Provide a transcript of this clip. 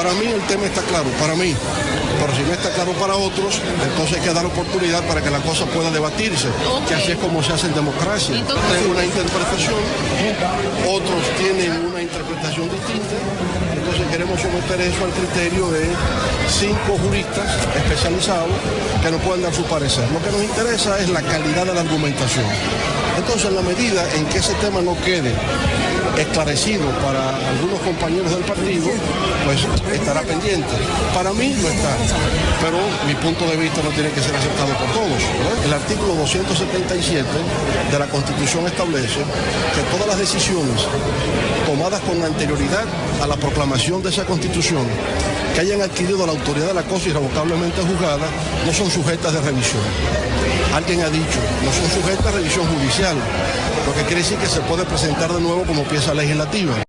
Para mí el tema está claro, para mí. Pero si no está claro para otros, entonces hay que dar oportunidad para que la cosa pueda debatirse, que así es como se hace en democracia. Tengo una interpretación, otros tienen una interpretación distinta, entonces queremos someter eso al criterio de cinco juristas especializados que nos puedan dar su parecer. Lo que nos interesa es la calidad de la argumentación. Entonces, en la medida en que ese tema no quede esclarecido para algunos compañeros del partido, pues estará pendiente. Para mí no está, pero mi punto de vista no tiene que ser aceptado por todos. El artículo 277 de la Constitución establece que todas las decisiones tomadas con anterioridad a la proclamación de esa Constitución que hayan adquirido la autoridad de la cosa irrevocablemente juzgada no son sujetas de revisión. Alguien ha dicho, no son sujetas a revisión judicial, lo que quiere decir que se puede presentar de nuevo como pieza legislativa.